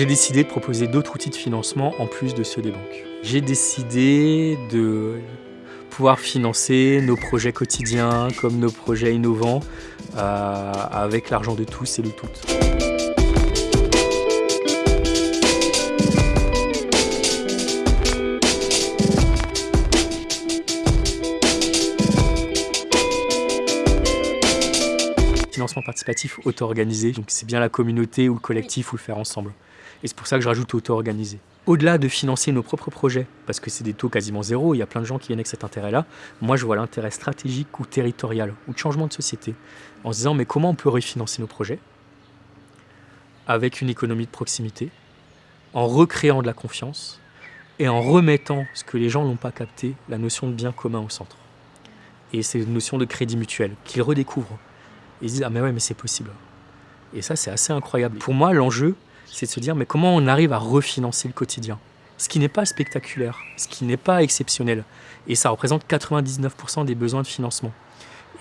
J'ai décidé de proposer d'autres outils de financement en plus de ceux des banques. J'ai décidé de pouvoir financer nos projets quotidiens comme nos projets innovants euh, avec l'argent de tous et de toutes. Financement participatif auto-organisé, donc c'est bien la communauté ou le collectif ou le faire ensemble. Et c'est pour ça que je rajoute auto-organisé. Au-delà de financer nos propres projets, parce que c'est des taux quasiment zéro, il y a plein de gens qui viennent avec cet intérêt-là, moi je vois l'intérêt stratégique ou territorial, ou de changement de société, en se disant mais comment on peut refinancer nos projets avec une économie de proximité, en recréant de la confiance et en remettant ce que les gens n'ont pas capté, la notion de bien commun au centre. Et c'est une notion de crédit mutuel qu'ils redécouvrent. Ils se disent ah mais ouais mais c'est possible. Et ça c'est assez incroyable. Pour moi l'enjeu c'est de se dire mais comment on arrive à refinancer le quotidien? Ce qui n'est pas spectaculaire, ce qui n'est pas exceptionnel. Et ça représente 99% des besoins de financement.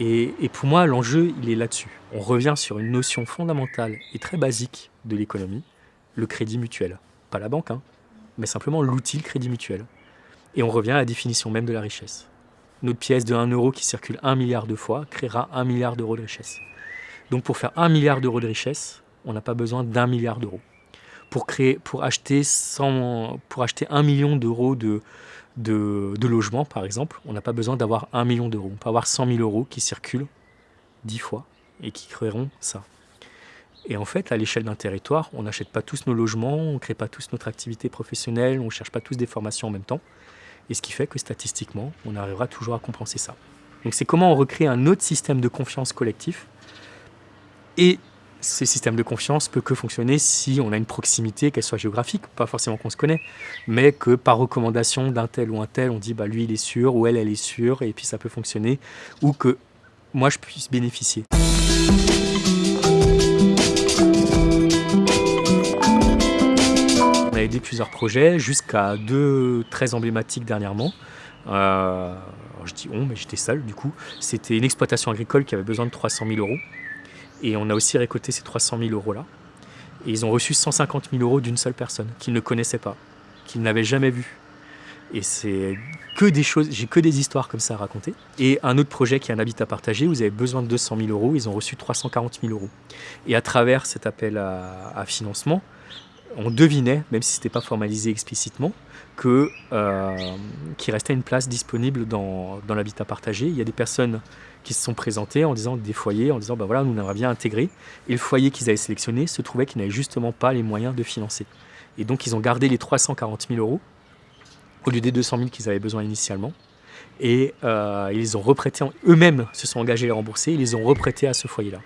Et, pour moi, l'enjeu, il est là-dessus. On revient sur une notion fondamentale et très basique de l'économie, le crédit mutuel. Pas la banque, hein, mais simplement l'outil, crédit mutuel. Et on revient à la définition même de la richesse. Notre pièce de 1 euro qui circule 1 milliard de fois créera 1 milliard d'euros de richesse. Donc pour faire 1 milliard d'euros de richesse, on n'a pas besoin d'un milliard d'euros pour, créer, pour, acheter, 100, pour acheter 1 million d'euros de, de, logements, par exemple, on n'a pas besoin d'avoir 1 million d'euros. On peut avoir 100 000 euros qui circulent 10 fois et qui créeront ça. Et en fait, à l'échelle d'un territoire, on n'achète pas tous nos logements, on ne crée pas tous notre activité professionnelle, on ne cherche pas tous des formations en même temps. Et ce qui fait que statistiquement, on arrivera toujours à compenser ça. Donc c'est comment on recrée un autre système de confiance collectif et ce système de confiance peut que fonctionner si on a une proximité, qu'elle soit géographique, pas forcément qu'on se connaît, mais que par recommandation d'un tel ou un tel, on dit bah lui il est sûr ou elle elle est sûre et puis ça peut fonctionner, ou que moi je puisse bénéficier. On a aidé plusieurs projets, jusqu'à deux très emblématiques dernièrement. Euh, je dis on, mais j'étais seul du coup. C'était une exploitation agricole qui avait besoin de 300 000 euros et on a aussi récolté ces 300 000 euros-là. Et ils ont reçu 150 000 euros d'une seule personne, qu'ils ne connaissaient pas, qu'ils n'avaient jamais vu. Et c'est que des choses, j'ai que des histoires comme ça à raconter. Et un autre projet qui est un habitat partagé, vous avez besoin de 200 000 euros, ils ont reçu 340 000 euros. Et à travers cet appel à, financement, on devinait, même si ce n'était pas formalisé explicitement, qu'il euh, restait une place disponible dans, dans l'habitat partagé. Il y a des personnes qui se sont présentés en disant des foyers, en disant bah voilà, nous on aimerait bien intégrer. Et le foyer qu'ils avaient sélectionné se trouvait qu'ils n'avaient justement pas les moyens de financer. Et donc ils ont gardé les 340 000 euros au lieu des 200 000 qu'ils avaient besoin initialement. Et euh, ils ont reprêté, eux-mêmes se sont engagés à les rembourser, ils les ont reprêtés à ce foyer-là.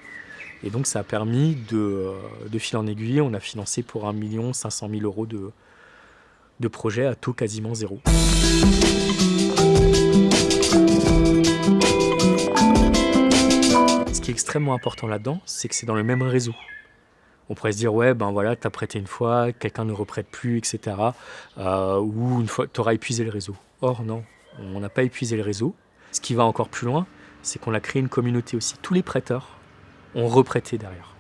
Et donc ça a permis de, euh, de fil en aiguille, on a financé pour 1 500 000 euros de, de projets à taux quasiment zéro. Extrêmement important là-dedans, c'est que c'est dans le même réseau. On pourrait se dire, ouais, ben voilà, t'as prêté une fois, quelqu'un ne reprête plus, etc. Euh, ou une fois, t'auras épuisé le réseau. Or, non, on n'a pas épuisé le réseau. Ce qui va encore plus loin, c'est qu'on a créé une communauté aussi. Tous les prêteurs ont reprêté derrière.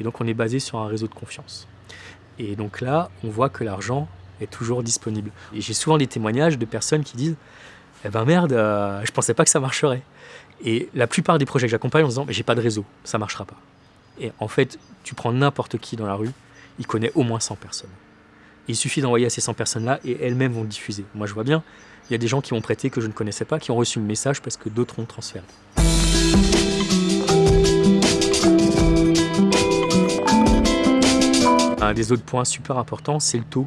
Et donc, on est basé sur un réseau de confiance. Et donc là, on voit que l'argent est toujours disponible. Et j'ai souvent des témoignages de personnes qui disent, eh ben merde, euh, je pensais pas que ça marcherait. Et la plupart des projets que j'accompagne en disant j'ai pas de réseau, ça marchera pas. Et en fait, tu prends n'importe qui dans la rue, il connaît au moins 100 personnes. Il suffit d'envoyer à ces 100 personnes-là et elles-mêmes vont le diffuser. Moi, je vois bien, il y a des gens qui m'ont prêté que je ne connaissais pas, qui ont reçu le message parce que d'autres ont transféré. Un des autres points super importants, c'est le taux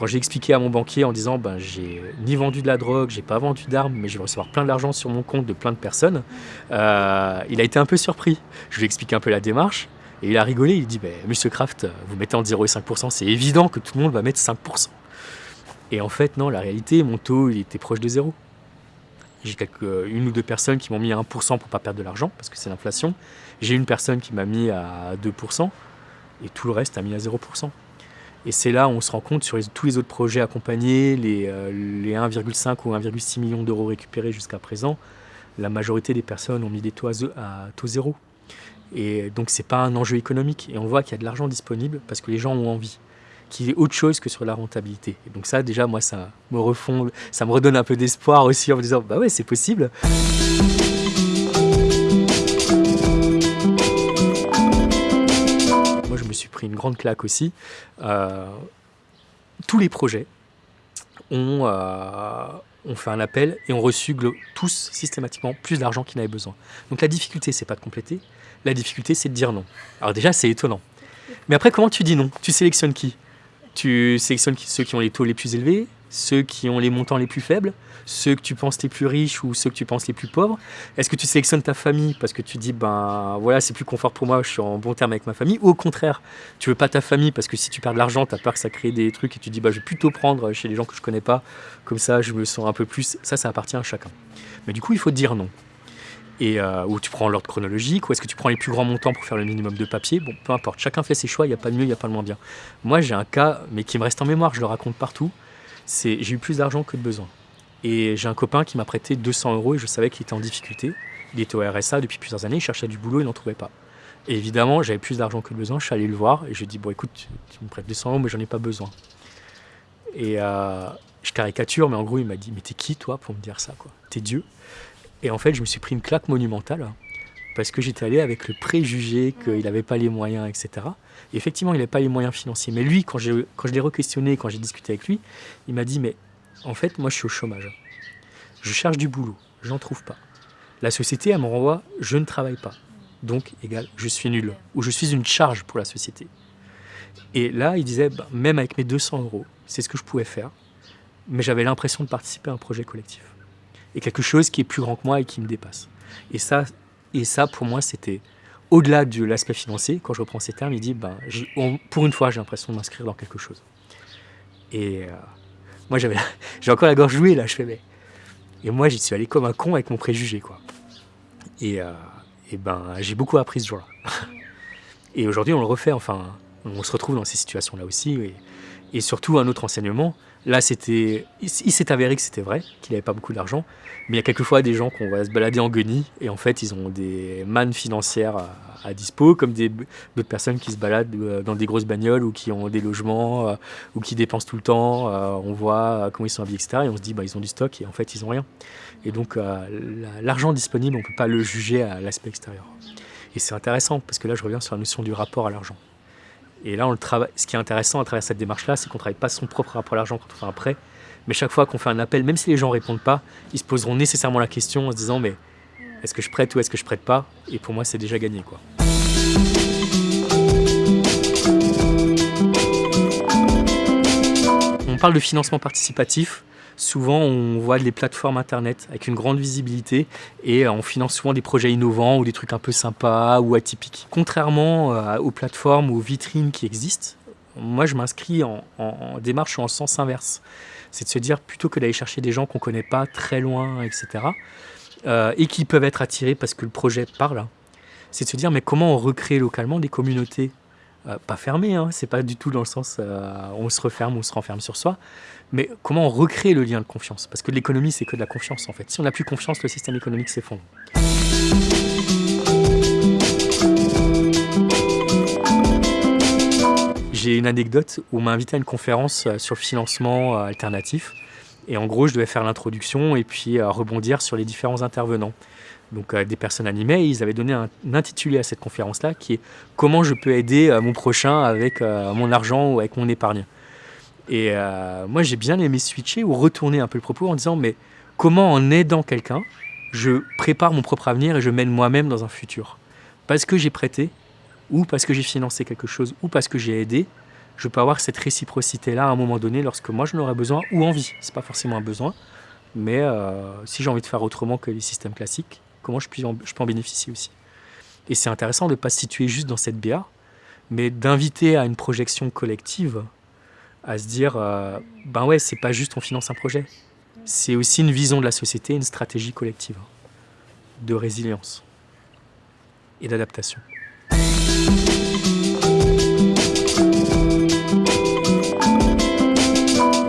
quand j'ai expliqué à mon banquier en disant ben, j'ai ni vendu de la drogue, j'ai pas vendu d'armes, mais je vais recevoir plein d'argent sur mon compte de plein de personnes, euh, il a été un peu surpris. Je lui ai expliqué un peu la démarche et il a rigolé. Il dit ben, Monsieur Kraft, vous mettez en 0,5%, c'est évident que tout le monde va mettre 5%. Et en fait, non, la réalité, mon taux il était proche de zéro. J'ai quelques, une ou deux personnes qui m'ont mis à 1% pour pas perdre de l'argent, parce que c'est l'inflation. J'ai une personne qui m'a mis à 2%, et tout le reste a mis à 0%. Et c'est là où on se rend compte sur tous les autres projets accompagnés, les, les 1,5 ou 1,6 millions d'euros récupérés jusqu'à présent, la majorité des personnes ont mis des taux à, taux zéro. Et donc c'est pas un enjeu économique. Et on voit qu'il y a de l'argent disponible parce que les gens ont envie qu'il y ait autre chose que sur la rentabilité. Et donc ça, déjà, moi, ça me refond, ça me redonne un peu d'espoir aussi en me disant, bah ouais, c'est possible. Une grande claque aussi. Euh, tous les projets ont, euh, ont fait un appel et ont reçu tous systématiquement plus d'argent qu'ils n'avaient besoin. Donc la difficulté, c'est pas de compléter, la difficulté, c'est de dire non. Alors déjà, c'est étonnant. Mais après, comment tu dis non? Tu sélectionnes qui? Tu sélectionnes ceux qui ont les taux les plus élevés, ceux qui ont les montants les plus faibles, ceux que tu penses les plus riches ou ceux que tu penses les plus pauvres Est-ce que tu sélectionnes ta famille parce que tu dis, ben voilà, c'est plus confort pour moi, je suis en bon terme avec ma famille? Ou au contraire, tu veux pas ta famille parce que si tu perds de l'argent, tu as peur que ça crée des trucs et tu dis, bah, je vais plutôt prendre chez les gens que je connais pas, comme ça je me sens un peu plus. Ça, ça appartient à chacun. Mais du coup, il faut dire non et euh, tu prends l'ordre chronologique, ou est-ce que tu prends les plus grands montants pour faire le minimum de papier? Bon, peu importe, chacun fait ses choix, il n'y a pas de mieux, il n'y a pas de moins bien. Moi, j'ai un cas, mais qui me reste en mémoire, je le raconte partout, j'ai eu plus d'argent que de besoin. Et j'ai un copain qui m'a prêté 200 euros et je savais qu'il était en difficulté. Il était au RSA depuis plusieurs années, il cherchait du boulot, il n'en trouvait pas. Et évidemment, j'avais plus d'argent que de besoin, je suis allé le voir et je lui ai dit, bon écoute, tu me prêtes 200 euros, mais j'en ai pas besoin. Et euh, je caricature, mais en gros, il m'a dit, mais t'es qui toi pour me dire ça quoi? T'es Dieu? Et en fait, je me suis pris une claque monumentale parce que j'étais allé avec le préjugé qu'il n'avait pas les moyens, etc. Et effectivement, il n'avait pas les moyens financiers. Mais lui, quand, je l'ai re-questionné, quand j'ai discuté avec lui, il m'a dit, mais en fait, moi, je suis au chômage. Je cherche du boulot, je n'en trouve pas. La société, elle me renvoie, je ne travaille pas. Donc, égal, je suis nul. Ou je suis une charge pour la société. Et là, il disait, bah, même avec mes 200 euros, c'est ce que je pouvais faire. Mais j'avais l'impression de participer à un projet collectif et quelque chose qui est plus grand que moi et qui me dépasse. Et ça, et ça pour moi, c'était au-delà de l'aspect financier. Quand je reprends ces termes, il dit, ben, pour une fois, j'ai l'impression de m'inscrire dans quelque chose. Et euh, moi, j'avais, j'ai encore la gorge jouée là, je fais, mais... Et moi, j'y suis allé comme un con avec mon préjugé, quoi. Et, euh, et ben, j'ai beaucoup appris ce jour-là. et aujourd'hui, on le refait, enfin, on se retrouve dans ces situations-là aussi. Et, et surtout, un autre enseignement, Là, c'était, il, s'est avéré que c'était vrai, qu'il n'avait pas beaucoup d'argent. Mais il y a quelquefois des gens qu'on va se balader en guenilles et en fait, ils ont des mannes financières à, dispo, comme d'autres personnes qui se baladent euh, dans des grosses bagnoles ou qui ont des logements euh, ou qui dépensent tout le temps. Euh, on voit comment ils sont habillés, etc. Et on se dit, bah, ils ont du stock et en fait, ils n'ont rien. Et donc, l'argent disponible, on ne peut pas le juger à l'aspect extérieur. Et c'est intéressant parce que là, je reviens sur la notion du rapport à l'argent. Et là, on le travaille. Ce qui est intéressant à travers cette démarche-là, c'est qu'on ne travaille pas son propre rapport à l'argent quand on fait un prêt, mais chaque fois qu'on fait un appel, même si les gens ne répondent pas, ils se poseront nécessairement la question en se disant mais est-ce que je prête ou est-ce que je prête pas? Et pour moi, c'est déjà gagné. On parle de financement participatif souvent on voit des plateformes internet avec une grande visibilité et on finance souvent des projets innovants ou des trucs un peu sympas ou atypiques. Contrairement euh, aux plateformes ou aux vitrines qui existent, moi je m'inscris en, démarche en sens inverse. C'est de se dire plutôt que d'aller chercher des gens qu'on ne connaît pas très loin, etc. Euh, et qui peuvent être attirés parce que le projet parle, c'est de se dire mais comment on recrée localement des communautés euh, pas fermées, hein, c'est pas du tout dans le sens on se referme on se renferme sur soi, mais comment on recrée le lien de confiance? Parce que l'économie, c'est que de la confiance en fait. Si on n'a plus confiance, le système économique s'effondre. J'ai une anecdote où on m'a invité à une conférence euh, sur le financement euh, alternatif. Et en gros, je devais faire l'introduction et puis euh, rebondir sur les différents intervenants. Donc des personnes animées, ils avaient donné un, intitulé à cette conférence-là qui est « Comment je peux aider mon prochain avec mon argent ou avec mon épargne ?» Et euh, moi, j'ai bien aimé switcher ou retourner un peu le propos en disant, mais comment en aidant quelqu'un, je prépare mon propre avenir et je mène moi-même dans un futur? Parce que j'ai prêté, ou parce que j'ai financé quelque chose, ou parce que j'ai aidé, je peux avoir cette réciprocité-là à un moment donné lorsque moi j'en aurais besoin ou envie. C'est pas forcément un besoin, mais euh, si j'ai envie de faire autrement que les systèmes classiques, comment je, je peux en bénéficier aussi Et c'est intéressant de ne pas se situer juste dans cette BA, mais d'inviter à une projection collective à se dire, euh, ben ouais, c'est pas juste on finance un projet, c'est aussi une vision de la société, une stratégie collective de résilience et d'adaptation.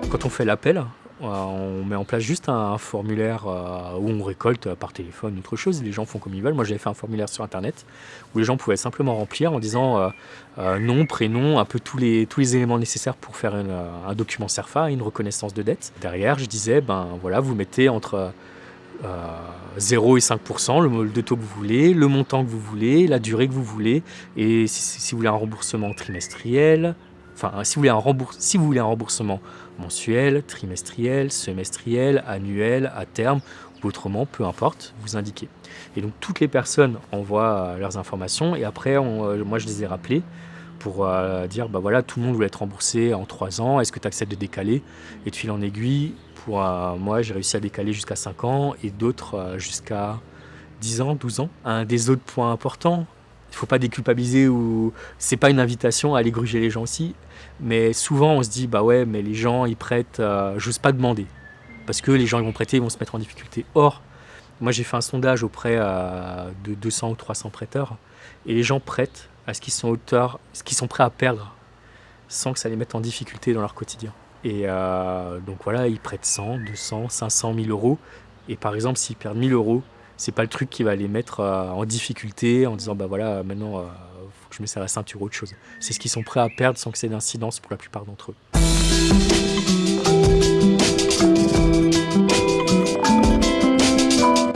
Quand on fait l'appel, on met en place juste un, formulaire euh, où on récolte par téléphone autre chose. Les gens font comme ils veulent. Moi, j'avais fait un formulaire sur Internet où les gens pouvaient simplement remplir en disant nom, prénom, un peu tous les, éléments nécessaires pour faire un document CERFA, une reconnaissance de dette. Derrière, je disais, ben voilà, vous mettez entre 0 et 5%, le, taux que vous voulez, le montant que vous voulez, la durée que vous voulez, et si, vous voulez un remboursement trimestriel, si vous voulez un, remboursement mensuel, trimestriel, semestriel, annuel, à terme, ou autrement, peu importe, vous indiquez. Et donc toutes les personnes envoient leurs informations, et après, euh, moi je les ai rappelés pour euh, dire, bah voilà, tout le monde voulait être remboursé en 3 ans, est-ce que tu acceptes de décaler? Et de fil en aiguille, pour euh, moi, j'ai réussi à décaler jusqu'à 5 ans et d'autres euh, jusqu'à 10 ans, 12 ans. Un des autres points importants, il ne faut pas déculpabiliser ou c'est pas une invitation à aller gruger les gens aussi. Mais souvent, on se dit, bah ouais, mais les gens, ils prêtent, euh, j'ose pas demander. Parce que les gens, ils vont prêter, ils vont se mettre en difficulté. Or, moi, j'ai fait un sondage auprès de 200 ou 300 prêteurs. Et les gens prêtent à ce qu'ils sont auteurs, ce qu'ils sont prêts à perdre, sans que ça les mette en difficulté dans leur quotidien. Et euh, donc voilà, ils prêtent 100, 200, 500, 1000 euros. Et par exemple, s'ils perdent 1000 euros, c'est pas le truc qui va les mettre euh, en difficulté en disant bah voilà, maintenant il euh, faut que je me serre la ceinture ou autre chose. C'est ce qu'ils sont prêts à perdre sans que c'est d'incidence pour la plupart d'entre eux.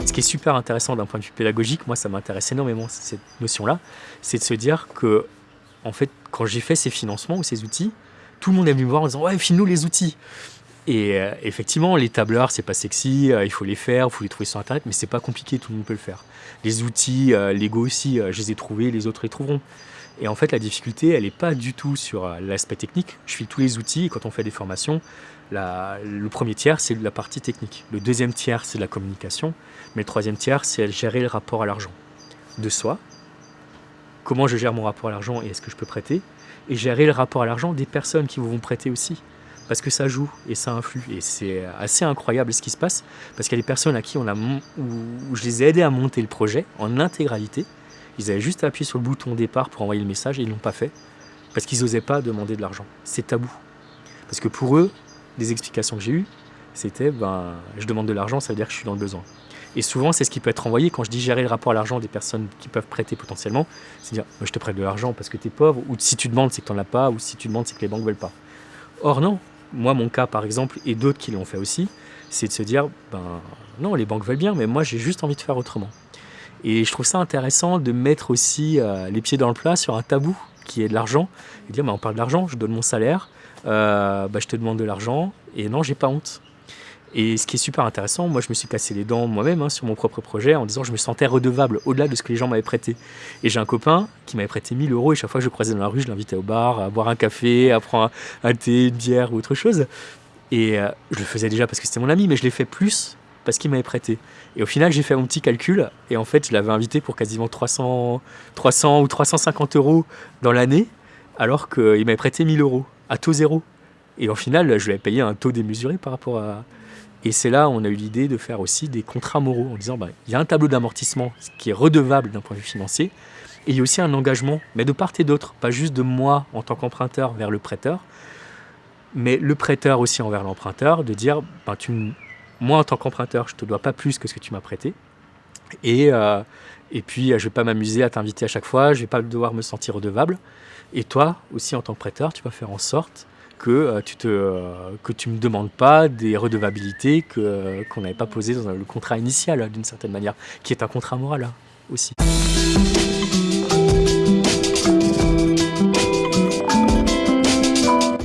Ce qui est super intéressant d'un point de vue pédagogique, moi ça m'intéresse énormément cette notion-là, c'est de se dire que en fait, quand j'ai fait ces financements ou ces outils, tout le monde est venu me voir en disant ouais file-nous les outils et euh, effectivement les tableurs c'est pas sexy euh, il faut les faire il faut les trouver sur internet mais c'est pas compliqué tout le monde peut le faire. Les outils euh, Lego aussi je les ai trouvés les autres les trouveront. Et en fait la difficulté elle est pas du tout sur l'aspect technique. Je file tous les outils quand on fait des formations le premier tiers c'est la partie technique. Le deuxième tiers c'est la communication mais le troisième tiers c'est gérer le rapport à l'argent. De soi comment je gère mon rapport à l'argent et est-ce que je peux prêter et gérer le rapport à l'argent des personnes qui vous vont prêter aussi. Parce que ça joue et ça influe. Et c'est assez incroyable ce qui se passe. Parce qu'il y a des personnes à qui on a, où, je les ai aidés à monter le projet en intégralité. Ils avaient juste appuyé sur le bouton départ pour envoyer le message et ils ne l'ont pas fait. Parce qu'ils n'osaient pas demander de l'argent. C'est tabou. Parce que pour eux, les explications que j'ai eues, c'était ben, je demande de l'argent, ça veut dire que je suis dans le besoin. Et souvent, c'est ce qui peut être envoyé quand je dis gérer le rapport à l'argent des personnes qui peuvent prêter potentiellement. C'est dire, je te prête de l'argent parce que tu es pauvre, ou si tu demandes, c'est que tu n'en as pas, ou si tu demandes, c'est que les banques ne veulent pas. Or, non. Moi, mon cas, par exemple, et d'autres qui l'ont fait aussi, c'est de se dire, ben non, les banques veulent bien, mais moi, j'ai juste envie de faire autrement. Et je trouve ça intéressant de mettre aussi euh, les pieds dans le plat sur un tabou qui est de l'argent, et dire, ben, on parle de l'argent, je donne mon salaire, euh, ben, je te demande de l'argent, et non, j'ai pas honte. Et ce qui est super intéressant, moi je me suis cassé les dents moi-même hein, sur mon propre projet en disant que je me sentais redevable au-delà de ce que les gens m'avaient prêté. Et j'ai un copain qui m'avait prêté 1000 euros et chaque fois que je croisais dans la rue, je l'invitais au bar, à boire un café, à prendre un, thé, une bière ou autre chose. Et euh, je le faisais déjà parce que c'était mon ami, mais je l'ai fait plus parce qu'il m'avait prêté. Et au final, j'ai fait mon petit calcul et en fait, je l'avais invité pour quasiment 300, 300 ou 350 euros dans l'année alors qu'il m'avait prêté 1000 euros à taux zéro. Et au final, je lui avais payé un taux démesuré par rapport à, et c'est là où on a eu l'idée de faire aussi des contrats moraux en disant bah, il y a un tableau d'amortissement qui est redevable d'un point de vue financier et il y a aussi un engagement, mais de part et d'autre, pas juste de moi en tant qu'emprunteur vers le prêteur, mais le prêteur aussi envers l'emprunteur, de dire bah, tu, moi en tant qu'emprunteur, je ne te dois pas plus que ce que tu m'as prêté. Et, euh, et puis, je ne vais pas m'amuser à t'inviter à chaque fois, je ne vais pas devoir me sentir redevable. Et toi aussi, en tant que prêteur, tu vas faire en sorte que euh, tu te euh, que tu me demandes pas des redevabilités euh, qu'on n'avait pas posées dans le contrat initial d'une certaine manière, qui est un contrat moral aussi.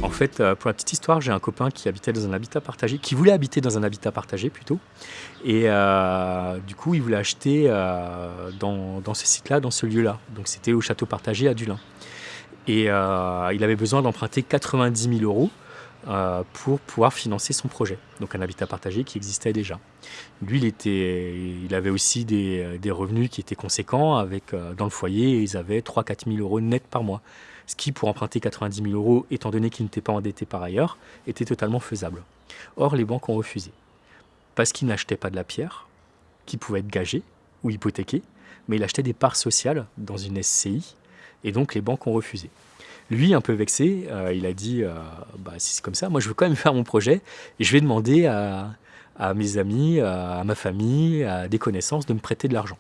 En fait, pour la petite histoire, j'ai un copain qui habitait dans un habitat partagé, qui voulait habiter dans un habitat partagé plutôt, et du coup, il voulait acheter dans, dans ce site-là, dans ce lieu-là. Donc, c'était au château partagé à Dulin. Et euh, il avait besoin d'emprunter 90 000 euros euh, pour pouvoir financer son projet. Donc un habitat partagé qui existait déjà. Lui, il, était, il avait aussi des, des revenus qui étaient conséquents. Avec, euh, dans le foyer, ils avaient 3-4 000 euros net par mois. Ce qui, pour emprunter 90 000 euros, étant donné qu'il n'était pas endetté par ailleurs, était totalement faisable. Or, les banques ont refusé. Parce qu'ils n'achetaient pas de la pierre, qui pouvait être gagée ou hypothéquée, mais il achetait des parts sociales dans une SCI et donc les banques ont refusé. Lui, un peu vexé, euh, il a dit bah, si c'est comme ça, moi je veux quand même faire mon projet et je vais demander à, mes amis, à, ma famille, à des connaissances de me prêter de l'argent.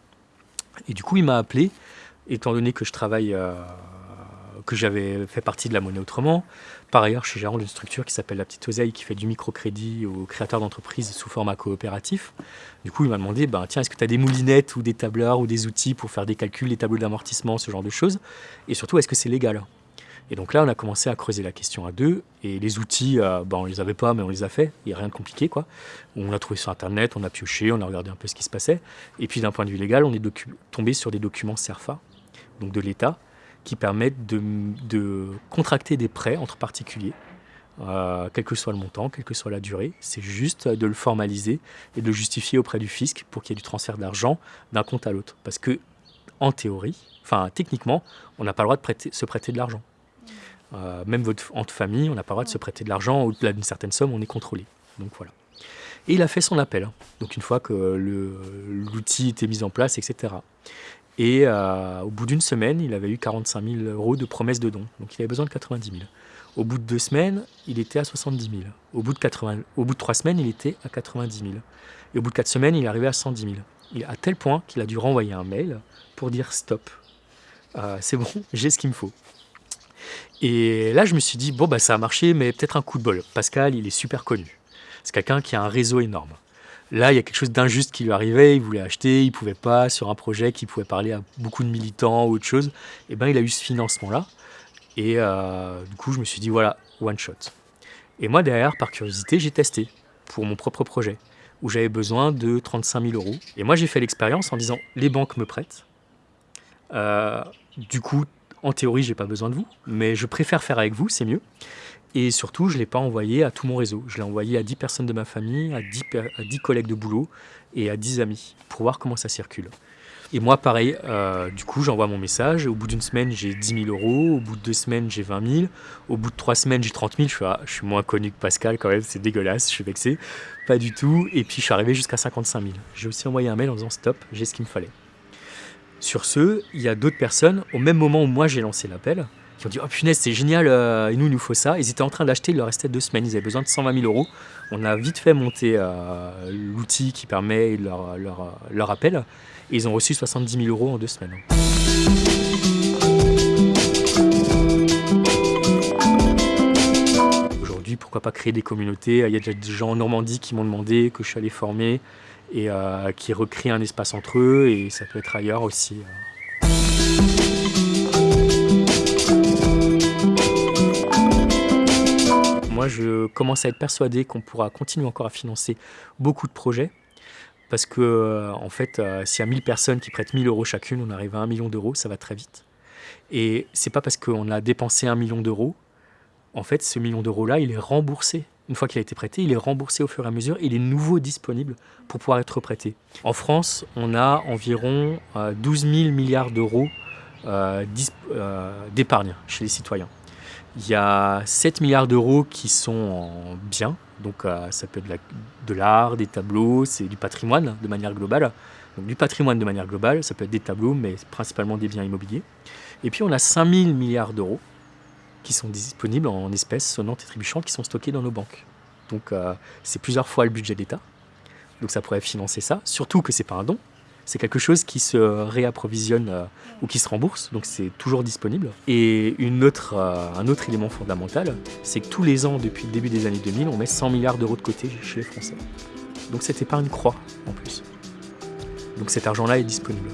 Et du coup, il m'a appelé, étant donné que je travaille que j'avais fait partie de la monnaie autrement. Par ailleurs, je suis gérant d'une structure qui s'appelle La Petite Oseille, qui fait du microcrédit aux créateurs d'entreprises sous format coopératif. Du coup, il m'a demandé, ben, tiens, est-ce que tu as des moulinettes ou des tableurs ou des outils pour faire des calculs, des tableaux d'amortissement, ce genre de choses? Et surtout, est-ce que c'est légal? Et donc là, on a commencé à creuser la question à deux. Et les outils, euh, ben, on les avait pas, mais on les a fait. Il n'y a rien de compliqué, quoi. On a trouvé sur Internet, on a pioché, on a regardé un peu ce qui se passait. Et puis d'un point de vue légal, on est tombé sur des documents CERFA, donc de l'État, qui permettent de, contracter des prêts entre particuliers, euh, quel que soit le montant, quelle que soit la durée. C'est juste de le formaliser et de le justifier auprès du fisc pour qu'il y ait du transfert d'argent d'un compte à l'autre. Parce que, en théorie, enfin techniquement, on n'a pas le droit de se prêter de l'argent. Euh, même votre, entre famille, on n'a pas le droit de se prêter de l'argent. Au-delà d'une certaine somme, on est contrôlé. Donc voilà. Et il a fait son appel. Donc une fois que l'outil était mis en place, etc. Et euh, au bout d'une semaine, il avait eu 45 000 euros de promesses de dons. Donc il avait besoin de 90 000. Au bout de deux semaines, il était à 70 000. Au bout de, 80, au bout de trois semaines, il était à 90 000. Et au bout de quatre semaines, il arrivé à 110 000. Il, à tel point qu'il a dû renvoyer un mail pour dire stop. Euh, c'est bon, j'ai ce qu'il me faut. Et là, je me suis dit, bon, bah, ça a marché, mais peut-être un coup de bol. Pascal, il est super connu. C'est quelqu'un qui a un réseau énorme. Là, il y a quelque chose d'injuste qui lui arrivait, il voulait acheter, il pouvait pas, sur un projet qui pouvait parler à beaucoup de militants ou autre chose. Et eh ben, il a eu ce financement-là. Et euh, du coup, je me suis dit, voilà, one shot. Et moi, derrière, par curiosité, j'ai testé pour mon propre projet, où j'avais besoin de 35 000 euros. Et moi, j'ai fait l'expérience en disant, les banques me prêtent. Euh, du coup, en théorie, j'ai pas besoin de vous, mais je préfère faire avec vous, c'est mieux. Et surtout, je ne l'ai pas envoyé à tout mon réseau. Je l'ai envoyé à 10 personnes de ma famille, à 10, à 10, collègues de boulot et à 10 amis pour voir comment ça circule. Et moi, pareil, euh, du coup, j'envoie mon message. Au bout d'une semaine, j'ai 10 000 euros. Au bout de deux semaines, j'ai 20 000. Au bout de trois semaines, j'ai 30 000. Je suis, ah, je suis moins connu que Pascal quand même, c'est dégueulasse, je suis vexé. Pas du tout. Et puis, je suis arrivé jusqu'à 55 000. J'ai aussi envoyé un mail en disant stop, j'ai ce qu'il me fallait. Sur ce, il y a d'autres personnes, au même moment où moi j'ai lancé l'appel, qui ont dit Oh punaise, c'est génial, euh, et nous, il nous faut ça. Ils étaient en train d'acheter, il leur restait deux semaines, ils avaient besoin de 120 000 euros. On a vite fait monter euh, l'outil qui permet leur, leur, leur, appel, et ils ont reçu 70 000 euros en deux semaines. Aujourd'hui, pourquoi pas créer des communautés? Il y a déjà des gens en Normandie qui m'ont demandé, que je suis allé former, et euh, qui recréent un espace entre eux, et ça peut être ailleurs aussi. moi, je commence à être persuadé qu'on pourra continuer encore à financer beaucoup de projets. Parce que, euh, en fait, euh, s'il y a 1000 personnes qui prêtent 1000 euros chacune, on arrive à 1 million d'euros, ça va très vite. Et c'est pas parce qu'on a dépensé 1 million d'euros, en fait, ce million d'euros-là, il est remboursé. Une fois qu'il a été prêté, il est remboursé au fur et à mesure. Il est nouveau disponible pour pouvoir être prêté. En France, on a environ 12 euh, 000 milliards d'euros d'épargne chez les citoyens. Il y a 7 milliards d'euros qui sont en biens, donc euh, ça peut être de l'art, des tableaux, c'est du patrimoine de manière globale. Donc du patrimoine de manière globale, ça peut être des tableaux, mais principalement des biens immobiliers. Et puis on a 5000 milliards d'euros qui sont disponibles en espèces sonnantes et trébuchantes qui sont stockées dans nos banques. Donc euh, c'est plusieurs fois le budget d'État. Donc ça pourrait financer ça, surtout que ce n'est pas un don, c'est quelque chose qui se réapprovisionne euh, ou qui se rembourse, donc c'est toujours disponible. Et une autre, euh, un autre élément fondamental, c'est que tous les ans, depuis le début des années 2000, on met 100 milliards d'euros de côté chez les Français. Donc cette épargne croît en plus. Donc cet argent-là est disponible.